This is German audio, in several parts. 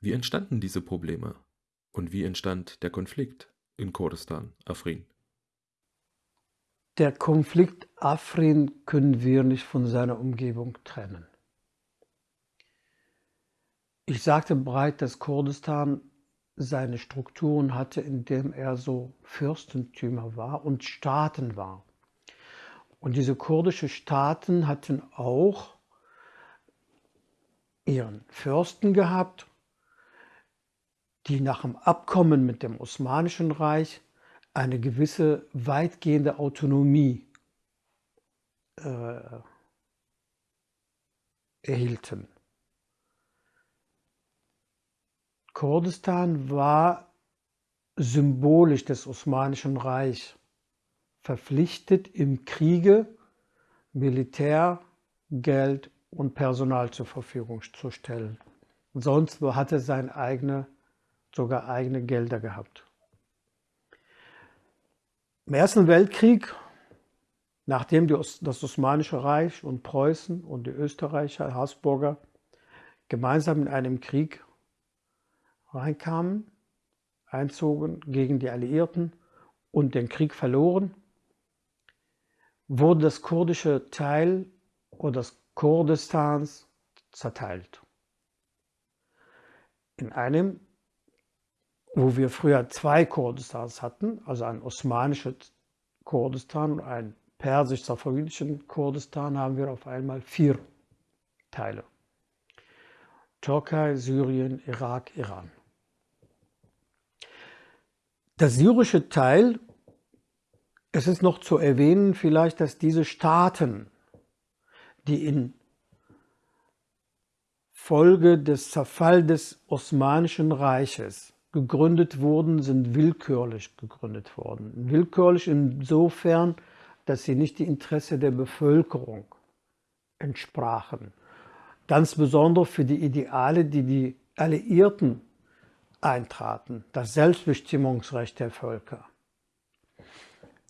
Wie entstanden diese Probleme? Und wie entstand der Konflikt in Kurdistan, Afrin? Der Konflikt Afrin können wir nicht von seiner Umgebung trennen. Ich sagte bereits, dass Kurdistan seine Strukturen hatte, indem er so Fürstentümer war und Staaten war. Und diese kurdischen Staaten hatten auch ihren Fürsten gehabt, die nach dem Abkommen mit dem Osmanischen Reich eine gewisse weitgehende Autonomie äh, erhielten. Kurdistan war symbolisch des Osmanischen Reichs verpflichtet, im Kriege Militär, Geld und Personal zur Verfügung zu stellen. Sonst hatte seine eigene, sogar eigene Gelder gehabt. Im Ersten Weltkrieg, nachdem das Osmanische Reich und Preußen und die Österreicher, Habsburger, gemeinsam in einem Krieg reinkamen, einzogen gegen die Alliierten und den Krieg verloren, wurde das kurdische Teil oder das Kurdistans zerteilt. In einem, wo wir früher zwei Kurdistans hatten, also ein osmanisches Kurdistan und ein persisch-safavidischen Kurdistan, haben wir auf einmal vier Teile. Türkei, Syrien, Irak, Iran. Der syrische Teil, es ist noch zu erwähnen vielleicht, dass diese Staaten, die in Folge des Zerfalls des Osmanischen Reiches gegründet wurden, sind willkürlich gegründet worden. Willkürlich insofern, dass sie nicht die Interesse der Bevölkerung entsprachen. Ganz besonders für die Ideale, die die Alliierten eintraten, das Selbstbestimmungsrecht der Völker.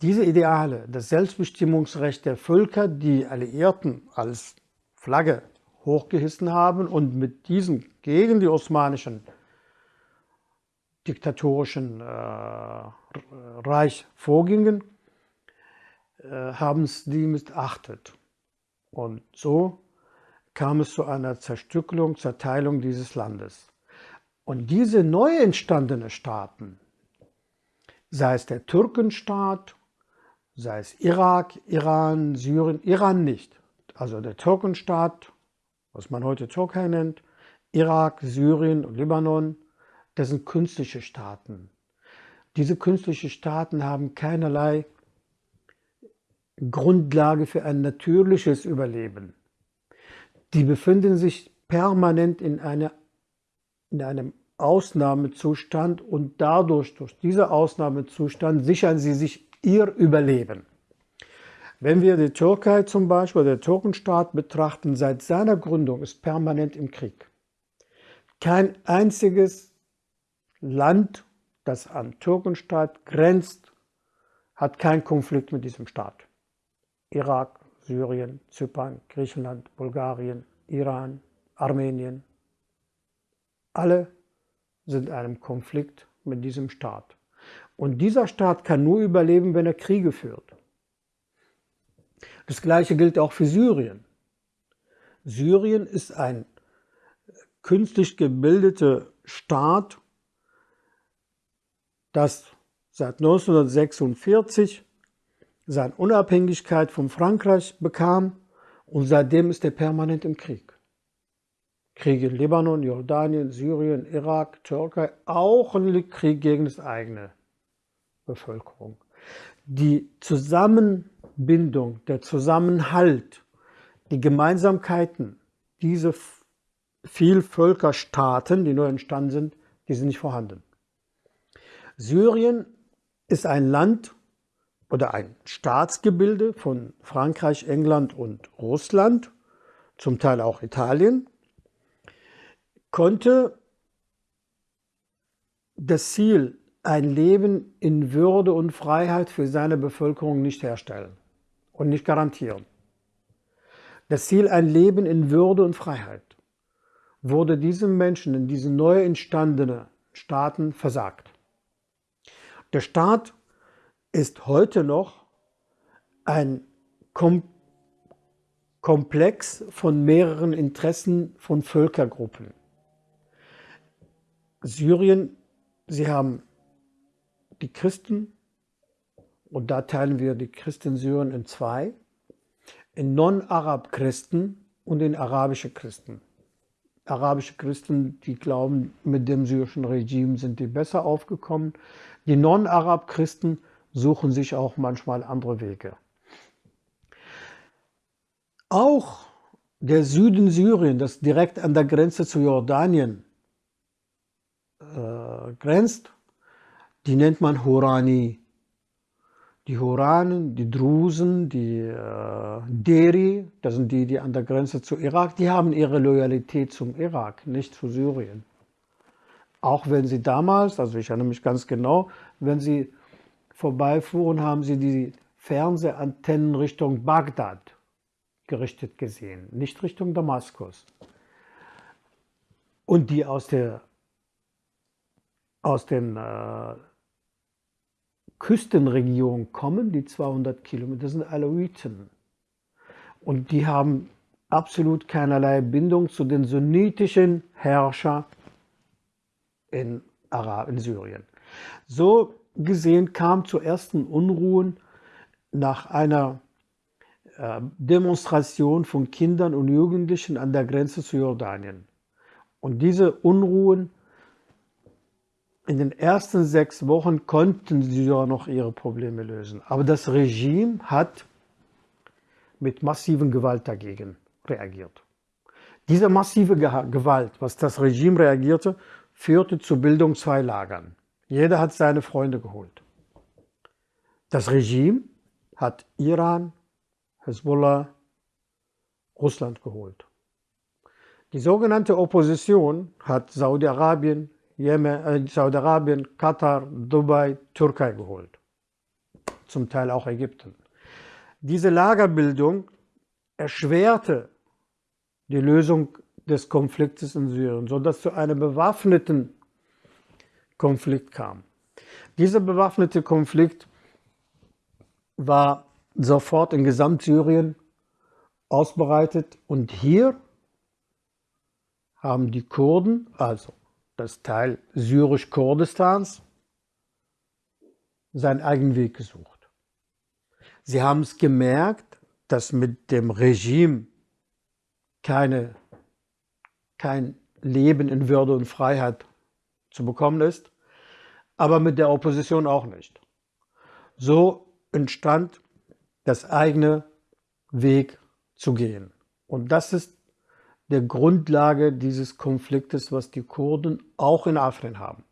Diese Ideale, das Selbstbestimmungsrecht der Völker, die Alliierten als Flagge hochgehissen haben und mit diesen gegen die osmanischen diktatorischen äh, Reich vorgingen, äh, haben es die missachtet. Und so kam es zu einer Zerstückelung, Zerteilung dieses Landes. Und diese neu entstandenen Staaten, sei es der Türkenstaat, sei es Irak, Iran, Syrien, Iran nicht. Also der Türkenstaat, was man heute Türkei nennt, Irak, Syrien und Libanon, das sind künstliche Staaten. Diese künstlichen Staaten haben keinerlei Grundlage für ein natürliches Überleben. Die befinden sich permanent in einer in einem Ausnahmezustand und dadurch, durch diesen Ausnahmezustand, sichern sie sich ihr Überleben. Wenn wir die Türkei zum Beispiel, der Türkenstaat betrachten, seit seiner Gründung ist permanent im Krieg. Kein einziges Land, das an Türkenstaat grenzt, hat keinen Konflikt mit diesem Staat. Irak, Syrien, Zypern, Griechenland, Bulgarien, Iran, Armenien, alle sind in einem Konflikt mit diesem Staat. Und dieser Staat kann nur überleben, wenn er Kriege führt. Das Gleiche gilt auch für Syrien. Syrien ist ein künstlich gebildeter Staat, das seit 1946 seine Unabhängigkeit von Frankreich bekam und seitdem ist er permanent im Krieg. Krieg in Libanon, Jordanien, Syrien, Irak, Türkei, auch ein Krieg gegen das eigene Bevölkerung. Die Zusammenbindung, der Zusammenhalt, die Gemeinsamkeiten, diese Vielvölkerstaaten, die neu entstanden sind, die sind nicht vorhanden. Syrien ist ein Land oder ein Staatsgebilde von Frankreich, England und Russland, zum Teil auch Italien, konnte das Ziel, ein Leben in Würde und Freiheit für seine Bevölkerung nicht herstellen und nicht garantieren. Das Ziel, ein Leben in Würde und Freiheit. wurde diesen Menschen in diesen neu entstandenen Staaten versagt. Der Staat ist heute noch ein Kom Komplex von mehreren Interessen von Völkergruppen. Syrien, sie haben die Christen, und da teilen wir die Christen Syrien in zwei, in Non-Arab-Christen und in arabische Christen. Arabische Christen, die glauben, mit dem syrischen Regime sind die besser aufgekommen. Die Non-Arab-Christen suchen sich auch manchmal andere Wege. Auch der Süden Syrien, das direkt an der Grenze zu Jordanien äh, grenzt, die nennt man Horani. Die Horanen, die Drusen, die äh, Deri, das sind die, die an der Grenze zu Irak, die haben ihre Loyalität zum Irak, nicht zu Syrien. Auch wenn sie damals, also ich erinnere mich ganz genau, wenn sie vorbeifuhren, haben sie die Fernsehantennen Richtung Bagdad gerichtet gesehen, nicht Richtung Damaskus. Und die aus, der, aus den äh, Küstenregionen kommen, die 200 Kilometer, das sind Alawiten. Und die haben absolut keinerlei Bindung zu den sunnitischen Herrschern in, Arab in Syrien. So gesehen kam zu ersten Unruhen nach einer äh, Demonstration von Kindern und Jugendlichen an der Grenze zu Jordanien. Und diese Unruhen in den ersten sechs Wochen konnten sie ja noch ihre Probleme lösen. Aber das Regime hat mit massiven Gewalt dagegen reagiert. Diese massive Gewalt, was das Regime reagierte, führte zur Bildung zwei Lagern. Jeder hat seine Freunde geholt. Das Regime hat Iran Hezbollah, Russland geholt. Die sogenannte Opposition hat Saudi-Arabien, äh, Saudi-Arabien, Katar, Dubai, Türkei geholt. Zum Teil auch Ägypten. Diese Lagerbildung erschwerte die Lösung des Konfliktes in Syrien, sodass zu einem bewaffneten Konflikt kam. Dieser bewaffnete Konflikt war sofort in Gesamtsyrien ausbereitet. Und hier haben die Kurden, also das Teil syrisch-Kurdistans, seinen eigenen Weg gesucht. Sie haben es gemerkt, dass mit dem Regime keine, kein Leben in Würde und Freiheit zu bekommen ist, aber mit der Opposition auch nicht. So entstand das eigene Weg zu gehen. Und das ist der Grundlage dieses Konfliktes, was die Kurden auch in Afrin haben.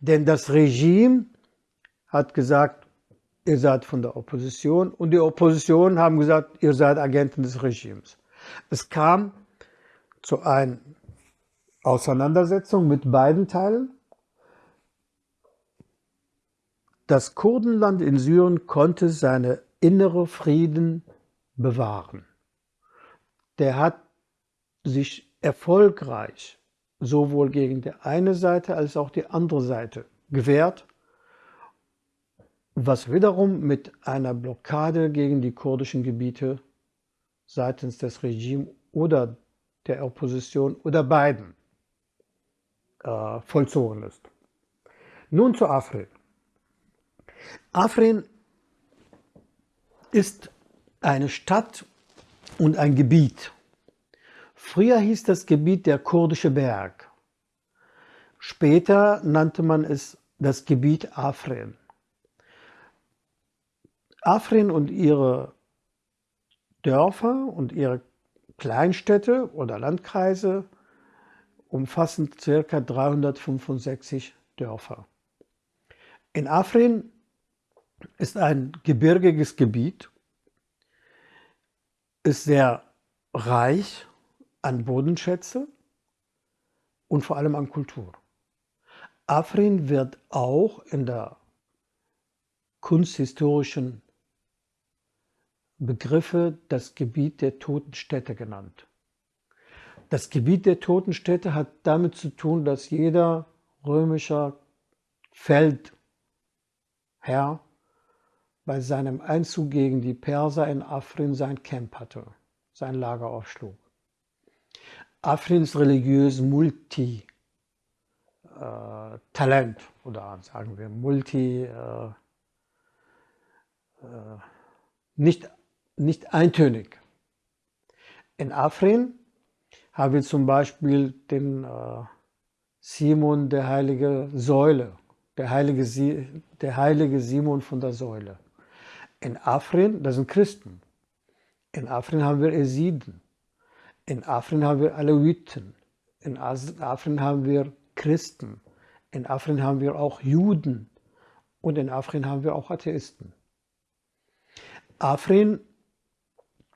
Denn das Regime hat gesagt, ihr seid von der Opposition und die Opposition haben gesagt, ihr seid Agenten des Regimes. Es kam zu einer Auseinandersetzung mit beiden Teilen. Das Kurdenland in Syrien konnte seine innere Frieden bewahren. Der hat sich erfolgreich sowohl gegen die eine Seite als auch die andere Seite gewehrt, was wiederum mit einer Blockade gegen die kurdischen Gebiete seitens des Regimes oder der Opposition oder beiden äh, vollzogen ist. Nun zu Afrin. Afrin ist eine Stadt und ein Gebiet. Früher hieß das Gebiet der kurdische Berg. Später nannte man es das Gebiet Afrin. Afrin und ihre Dörfer und ihre Kleinstädte oder Landkreise umfassen ca. 365 Dörfer. In Afrin ist ein gebirgiges Gebiet, ist sehr reich an Bodenschätze und vor allem an Kultur. Afrin wird auch in der kunsthistorischen Begriffe das Gebiet der toten Städte genannt. Das Gebiet der Totenstädte hat damit zu tun, dass jeder römischer Feldherr bei seinem Einzug gegen die Perser in Afrin sein Camp hatte, sein Lager aufschlug. Afrins religiös Multi äh, oder sagen wir Multi äh, äh, nicht, nicht eintönig. In Afrin haben wir zum Beispiel den äh, Simon der heilige Säule, der heilige, der heilige Simon von der Säule. In Afrin, das sind Christen. In Afrin haben wir Esiden. In Afrin haben wir Aleviten. In Afrin haben wir Christen. In Afrin haben wir auch Juden. Und in Afrin haben wir auch Atheisten. Afrin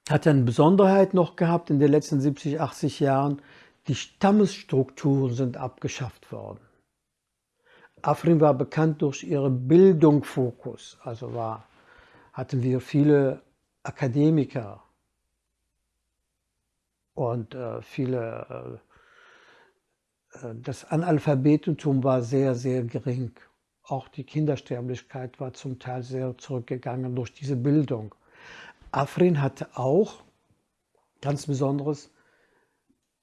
hat eine Besonderheit noch gehabt in den letzten 70, 80 Jahren. Die Stammesstrukturen sind abgeschafft worden. Afrin war bekannt durch ihren Bildungsfokus, also war, hatten wir viele Akademiker und äh, viele, äh, äh das Analphabetentum war sehr, sehr gering. Auch die Kindersterblichkeit war zum Teil sehr zurückgegangen durch diese Bildung. Afrin hatte auch ganz besonderes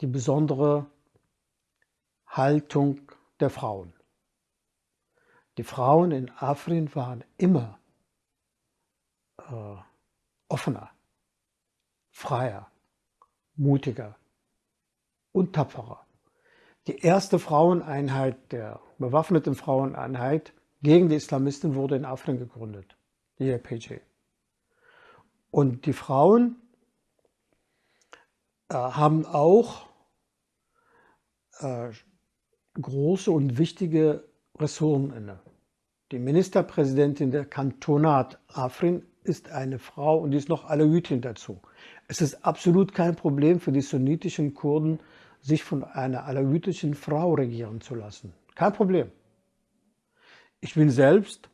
die besondere Haltung der Frauen. Die Frauen in Afrin waren immer äh, offener, freier, mutiger und tapferer. Die erste Fraueneinheit der bewaffneten Fraueneinheit gegen die Islamisten wurde in Afrin gegründet, die YPG. Und die Frauen äh, haben auch äh, große und wichtige Ressourcen inne. Die Ministerpräsidentin der Kantonat Afrin ist eine Frau und die ist noch Alevitin dazu. Es ist absolut kein Problem für die sunnitischen Kurden, sich von einer alawitischen Frau regieren zu lassen. Kein Problem. Ich bin selbst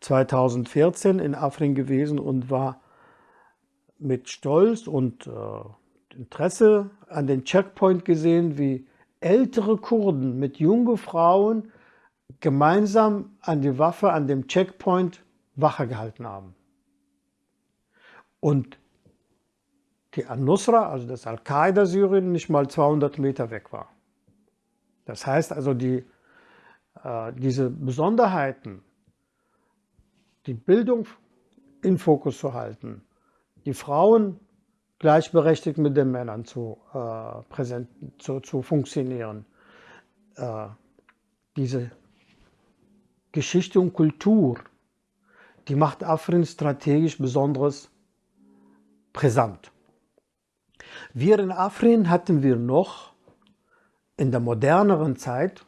2014 in Afrin gewesen und war mit Stolz und äh, Interesse an den Checkpoint gesehen, wie ältere Kurden mit jungen Frauen gemeinsam an die Waffe an dem Checkpoint Wache gehalten haben. Und die Al-Nusra, also das Al-Qaida Syrien, nicht mal 200 Meter weg war. Das heißt also, die, äh, diese Besonderheiten, die Bildung in Fokus zu halten, die Frauen gleichberechtigt mit den Männern zu, äh, präsent, zu, zu funktionieren. Äh, diese Geschichte und Kultur, die macht Afrin strategisch besonders brisant. Wir in Afrin hatten wir noch in der moderneren Zeit,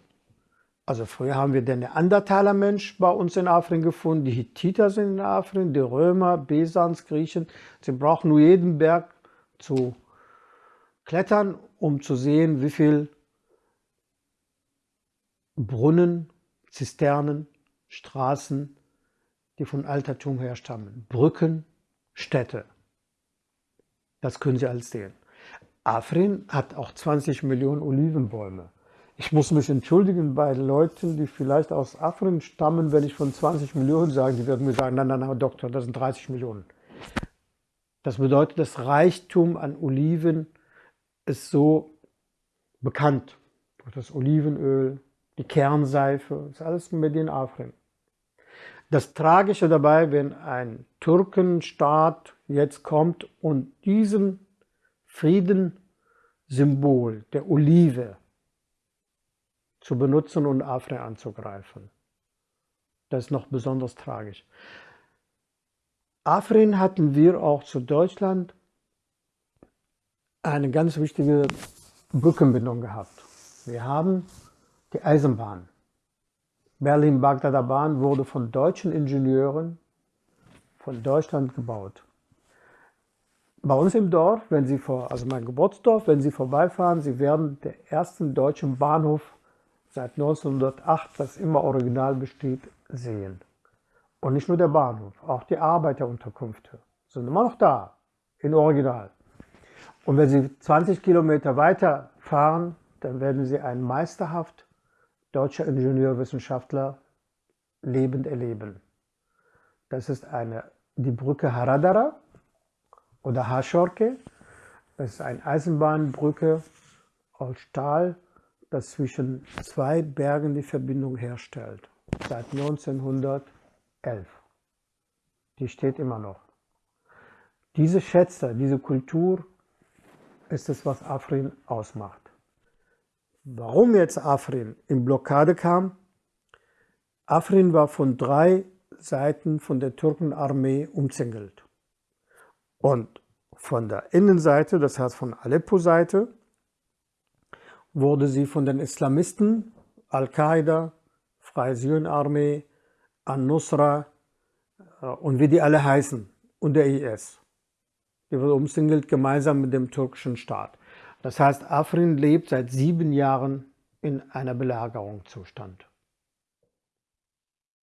also früher haben wir den Neandertaler Mensch bei uns in Afrin gefunden, die Hittiter sind in Afrin, die Römer, Besans, Griechen. Sie brauchen nur jeden Berg zu klettern, um zu sehen, wie viel Brunnen, Zisternen, Straßen, die von Altertum herstammen, Brücken, Städte. Das können Sie alles sehen. Afrin hat auch 20 Millionen Olivenbäume. Ich muss mich entschuldigen bei Leuten, die vielleicht aus Afrin stammen, wenn ich von 20 Millionen sage, die werden mir sagen, nein, nein, nein, Doktor, das sind 30 Millionen. Das bedeutet, das Reichtum an Oliven ist so bekannt. Das Olivenöl, die Kernseife, das ist alles mit in Afrin. Das Tragische dabei, wenn ein Türkenstaat jetzt kommt und diesen Friedenssymbol der Olive zu benutzen und Afrin anzugreifen. Das ist noch besonders tragisch. Afrin hatten wir auch zu Deutschland eine ganz wichtige Brückenbindung gehabt. Wir haben die Eisenbahn. Berlin-Bagdader Bahn wurde von deutschen Ingenieuren von Deutschland gebaut. Bei uns im Dorf, wenn Sie vor, also mein Geburtsdorf, wenn Sie vorbeifahren, Sie werden den ersten deutschen Bahnhof seit 1908, das immer original besteht, sehen. Und nicht nur der Bahnhof, auch die Arbeiterunterkünfte sind immer noch da, in Original. Und wenn Sie 20 Kilometer weiter fahren, dann werden Sie einen meisterhaft deutscher Ingenieurwissenschaftler lebend erleben. Das ist eine, die Brücke Haradara oder Haschorke. Das ist eine Eisenbahnbrücke aus Stahl, das zwischen zwei Bergen die Verbindung herstellt. Seit 1911. Die steht immer noch. Diese Schätze, diese Kultur ist es, was Afrin ausmacht. Warum jetzt Afrin in Blockade kam? Afrin war von drei Seiten von der Türkenarmee umzingelt. Und von der Innenseite, das heißt von Aleppo-Seite, wurde sie von den Islamisten, Al-Qaida, Freie Syrien-Armee, An-Nusra äh, und wie die alle heißen und der IS. Die wurde umsingelt gemeinsam mit dem türkischen Staat. Das heißt, Afrin lebt seit sieben Jahren in einer Belagerungszustand.